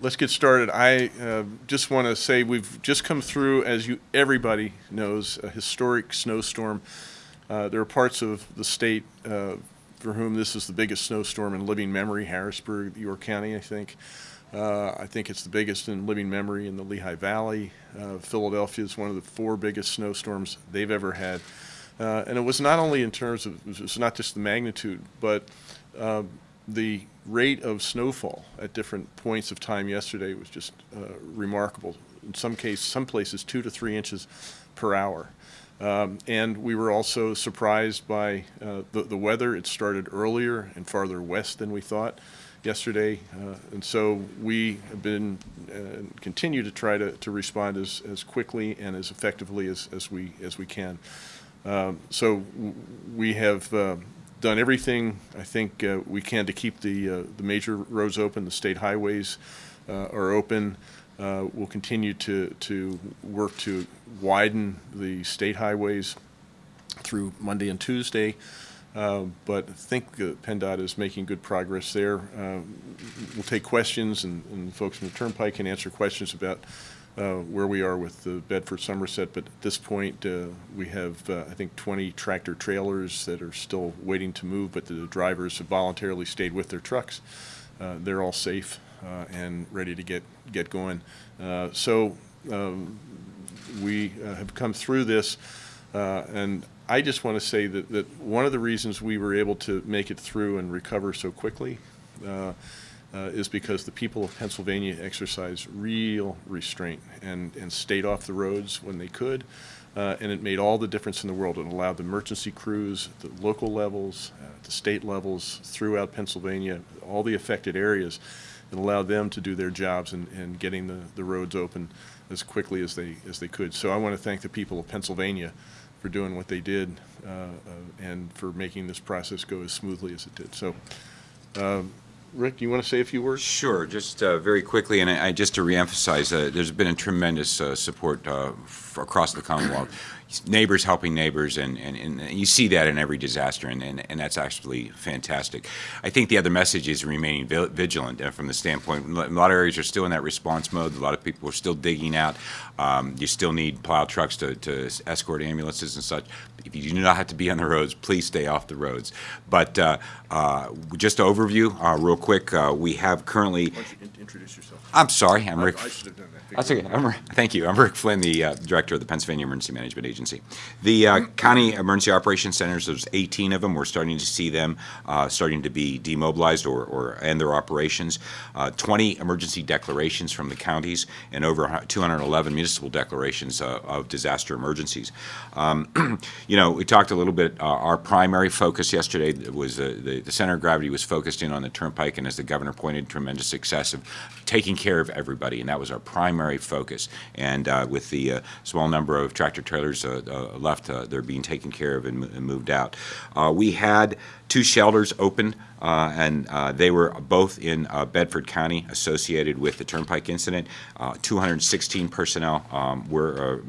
let's get started. I uh, just want to say we've just come through, as you everybody knows, a historic snowstorm. Uh, there are parts of the state uh, for whom this is the biggest snowstorm in living memory. Harrisburg, York County, I think. Uh, I think it's the biggest in living memory in the Lehigh Valley. Uh, Philadelphia is one of the four biggest snowstorms they've ever had. Uh, and it was not only in terms of, it was not just the magnitude, but uh, the rate of snowfall at different points of time yesterday was just uh, remarkable. In some cases, some places two to three inches per hour. Um, and we were also surprised by uh, the, the weather. It started earlier and farther west than we thought yesterday. Uh, and so we have been and uh, continue to try to, to respond as, as quickly and as effectively as, as, we, as we can. Um, so we have uh, done everything I think uh, we can to keep the, uh, the major roads open. The state highways uh, are open. we'll continue to, to work to widen the state highways through Monday and Tuesday. Uh, but I think uh, PennDOT is making good progress there. Uh, we'll take questions, and, and, folks from the Turnpike can answer questions about uh, where we are with the Bedford Somerset. But at this point, uh, we have, uh, I think, 20 tractor trailers that are still waiting to move, but the drivers have voluntarily stayed with their trucks. they're all safe and ready to get, get going. so um, we have come through this, and I just want to say that, that one of the reasons we were able to make it through and recover so quickly uh, is because the people of Pennsylvania exercised real restraint and, and stayed off the roads when they could. Uh, and it made all the difference in the world. It allowed the emergency crews, the local levels, uh, the state levels throughout Pennsylvania, all the affected areas, it allowed them to do their jobs and, and getting the, the roads open as quickly as they, as they could. So I want to thank the people of Pennsylvania for doing what they did uh, uh, and for making this process go as smoothly as it did. So, um, Rick, do you want to say a few words? Sure, just uh, very quickly, and I, I, just to reemphasize, uh, there's been a tremendous uh, support uh, across the Commonwealth neighbors helping neighbors, and, and, and you see that in every disaster, and, and, and that's actually fantastic. I think the other message is remaining vigilant from the standpoint, a lot of areas are still in that response mode, a lot of people are still digging out, um, you still need plow trucks to, to escort ambulances and such. If you do not have to be on the roads, please stay off the roads. But uh, uh, just an overview, uh, real quick, uh, we have currently... introduce yourself? I'm sorry, I'm Rick. I, I should have done that. That's okay. I'm, thank you. I'm Rick Flinn, the uh, director of the Pennsylvania Emergency Management Agency. The uh, county emergency operations centers, there's 18 of them. We're starting to see them uh, starting to be demobilized or, or end their operations. Uh, 20 emergency declarations from the counties and over 211 municipal declarations uh, of disaster emergencies. Um, you know, we talked a little bit. Uh, our primary focus yesterday was the, the center of gravity was focused in on the turnpike, and as the governor pointed, tremendous success of taking care of everybody, and that was our primary focus. And with the small number of tractor trailers left, they're being taken care of and, and moved out. we had two shelters open, uh, and uh, they were both in uh, Bedford County associated with the Turnpike incident. 216 personnel um, were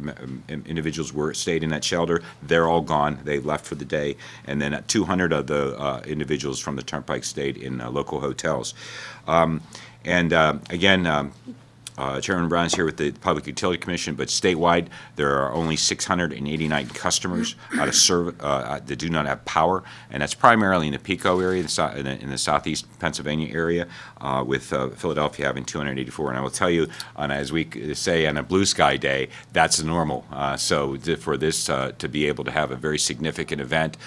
individuals were stayed in that shelter. They're all gone. They left for the day, and then 200 of the individuals from the Turnpike stayed in local hotels. Um, and again, um, uh, Chairman Brown is here with the Public Utility Commission, but statewide there are only 689 customers out of uh, that do not have power, and that's primarily in the PECO area, in, the, in the southeast Pennsylvania area, uh, with uh, Philadelphia having 284. And I will tell you, on, as we say on a blue sky day, that's normal. Uh, so for this uh, to be able to have a very significant event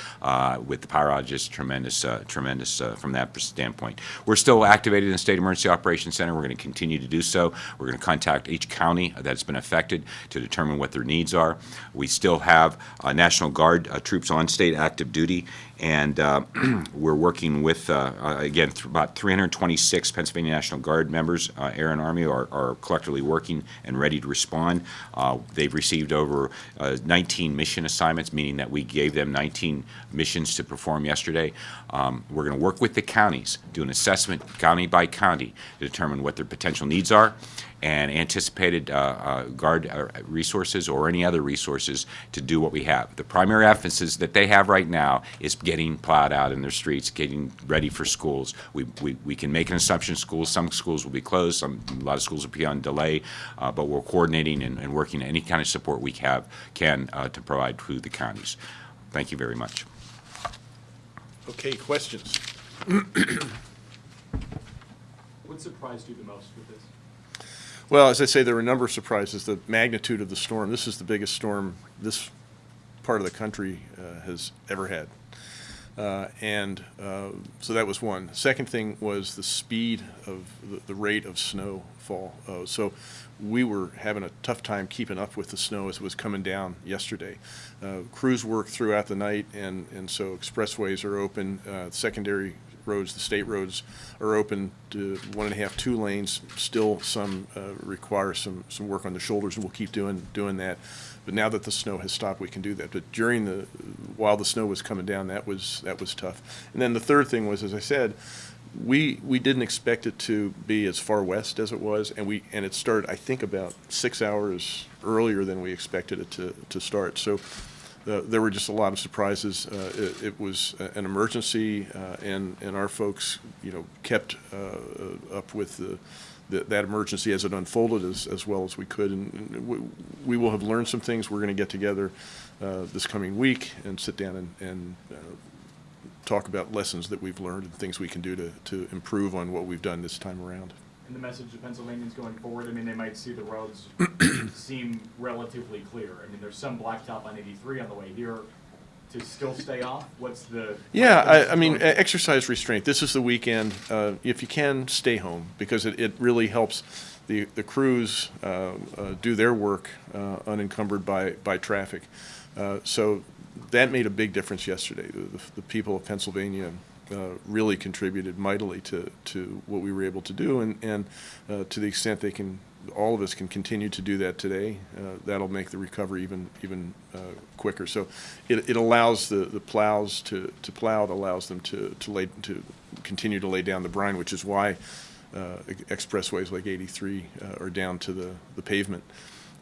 with the power outages, tremendous, tremendous from that standpoint. We're still activated in the State Emergency Operations Center. We're going to continue to do so. We're going to contact each county that's been affected to determine what their needs are. We still have uh, National Guard uh, troops on state active duty, and uh, we're working with, uh, uh, again, th about 326 Pennsylvania National Guard members, Air and Army, are, are, collectively working and ready to respond. they've received over 19 mission assignments, meaning that we gave them 19 missions to perform yesterday. Um, we're going to work with the counties, do an assessment county by county to determine what their potential needs are and anticipated uh, uh, guard uh, resources or any other resources to do what we have. The primary emphasis that they have right now is getting plowed out in their streets, getting ready for schools. We, we, we can make an assumption schools, some schools will be closed, some, a lot of schools will be on delay, uh, but we're coordinating and, and working any kind of support we have, can uh, to provide to the counties. Thank you very much. Okay, questions? What surprised you the most with this? Well, as I say, there were a number of surprises. The magnitude of the storm, this is the biggest storm this part of the country uh, has ever had. Uh, And uh, so that was one. Second thing was the speed of, the- the rate of snowfall. Uh, So we were having a tough time keeping up with the snow as it was coming down yesterday. Uh, Crews worked throughout the night, and, and so expressways are open, uh, secondary roads, the state roads are open to one and a half, two lanes. Still some uh, require some, some work on the shoulders, and we'll keep doing, doing that. But now that the snow has stopped, we can do that. But during the, while the snow was coming down, that was, that was tough. And then the third thing was, as I said, we, we didn't expect it to be as far west as it was, and we, and it started, I think, about six hours earlier than we expected it to, to start. So uh, there were just a lot of surprises. Uh, It it was an emergency, uh, and, and our folks, you know, kept uh, uh, up with the, the- that emergency as it unfolded as, as well as we could. And we- we will have learned some things. We're going to get together uh, this coming week and sit down and, and uh, talk about lessons that we've learned and things we can do to, to improve on what we've done this time around. The message to Pennsylvanians going forward, I mean, they might see the roads seem relatively clear. I mean, there's some blacktop on eighty-three on the way here. To still stay off, what's the? Yeah, I, I mean, going exercise restraint. This is the weekend. Uh, if you can, stay home because it, it really helps the, the crews uh, uh, do their work uh, unencumbered by, by traffic. Uh, so that made a big difference yesterday. The, the, the people of Pennsylvania uh, really contributed mightily to, to what we were able to do, and, and uh, to the extent they can, all of us can continue to do that today, uh, that'll make the recovery even, even uh, quicker. So it, it allows the, the plows to, to plow, it allows them to, to lay, to continue to lay down the brine, which is why uh, expressways like 83 uh, are down to the, the pavement.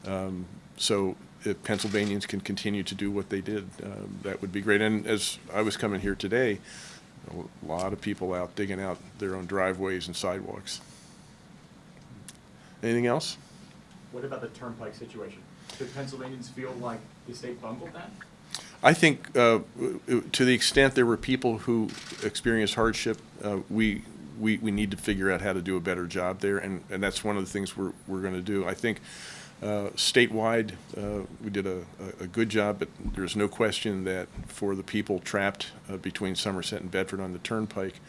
Um, So if Pennsylvanians can continue to do what they did, um, that would be great. And as I was coming here today, a lot of people out digging out their own driveways and sidewalks. Anything else? What about the turnpike situation? Do Pennsylvanians feel like the state bungled that? I think uh, to the extent there were people who experienced hardship, uh, we, we, we need to figure out how to do a better job there, and, and that's one of the things we're, we're going to do. I think uh, statewide, uh, we did a, a- good job, but there's no question that for the people trapped uh, between Somerset and Bedford on the turnpike,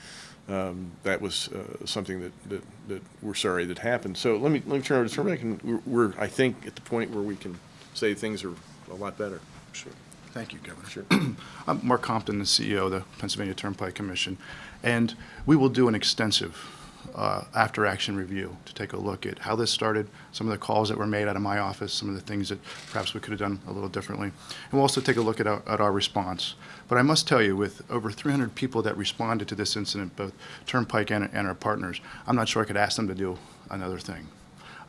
um, that was uh, something that, that, that we're sorry that happened. So let me, let me turn over to Turnpike, and we're- we're, I think, at the point where we can say things are a lot better. Sure. Thank you, Governor. Sure. I'm Mark Compton, the CEO of the Pennsylvania Turnpike Commission, and we will do an extensive uh, after-action review to take a look at how this started, some of the calls that were made out of my office, some of the things that perhaps we could have done a little differently. And we'll also take a look at our, at our response. But I must tell you, with over 300 people that responded to this incident, both Turnpike and, and our partners, I'm not sure I could ask them to do another thing.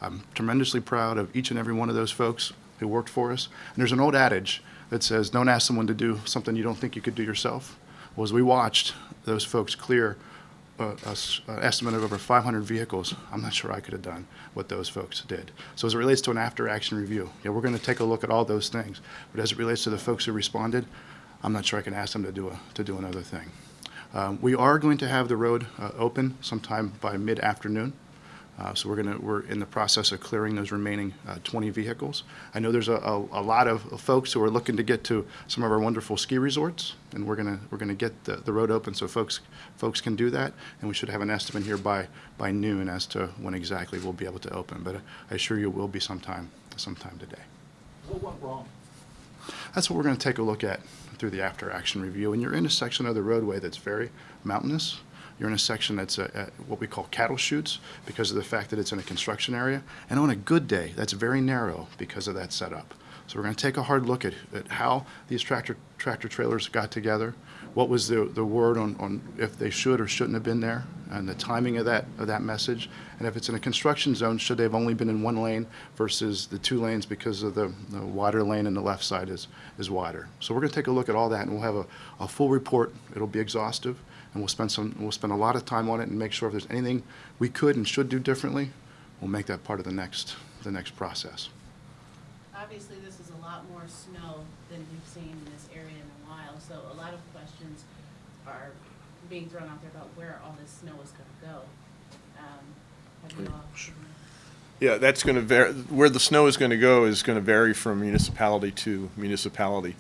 I'm tremendously proud of each and every one of those folks who worked for us. And there's an old adage that says, don't ask someone to do something you don't think you could do yourself. Well, as we watched those folks clear an estimate of over 500 vehicles, I'm not sure I could have done what those folks did. So as it relates to an after-action review, yeah, we're going to take a look at all those things. But as it relates to the folks who responded, I'm not sure I can ask them to do a, to do another thing. Um, We are going to have the road uh, open sometime by mid-afternoon. Uh, So we're going to, we're in the process of clearing those remaining uh, 20 vehicles. I know there's a, a a lot of folks who are looking to get to some of our wonderful ski resorts, and we're going to, we're going to get the, the road open so folks, folks can do that. And we should have an estimate here by, by noon as to when exactly we'll be able to open. But I assure you, it will be sometime, sometime today. What went wrong? That's what we're going to take a look at through the after-action review. And you're in a section of the roadway that's very mountainous. You're in a section that's uh, uh, what we call cattle chutes because of the fact that it's in a construction area. And on a good day, that's very narrow because of that setup. So we're going to take a hard look at, at how these tractor, tractor trailers got together. what was the, the word on, on if they should or shouldn't have been there, and the timing of that, of that message. And if it's in a construction zone, should they have only been in one lane versus the two lanes because of the, the wider lane and the left side is, is wider. So we're gonna take a look at all that, and we'll have a, a full report. It'll be exhaustive, and we'll spend some, we'll spend a lot of time on it and make sure if there's anything we could and should do differently, we'll make that part of the next, the next process. Obviously, this is a lot more snow than we've seen in this area in a while, so a lot of questions are being thrown out there about where all this snow is gonna go. Um, Have you all? Yeah, that's going to vary, where the snow is going to go is going to vary from municipality to municipality.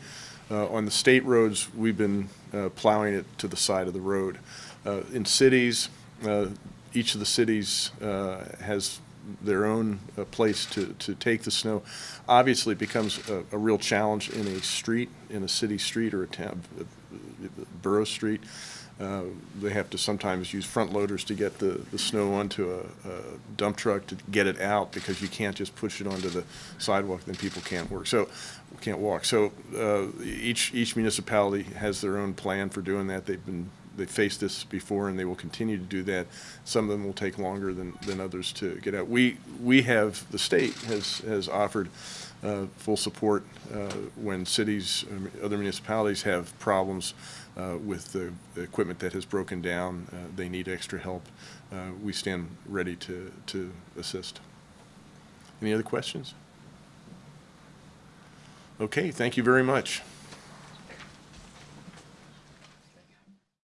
Uh, On the state roads, we've been uh, plowing it to the side of the road. Uh, In cities, uh, each of the cities uh, has their own uh, place to, to take the snow. Obviously, it becomes a, a real challenge in a street, in a city street or a town, uh, borough street. Uh, They have to sometimes use front loaders to get the, the snow onto a, a dump truck to get it out, because you can't just push it onto the sidewalk, then people can't work, so, can't walk. So, uh, each, each municipality has their own plan for doing that. They've been, they've faced this before, and they will continue to do that. Some of them will take longer than, than others to get out. We, we have, the state has, has offered uh, full support uh, when cities, um, other municipalities have problems uh, with the equipment that has broken down, uh, they need extra help. We stand ready to, to assist. Any other questions? Okay, thank you very much.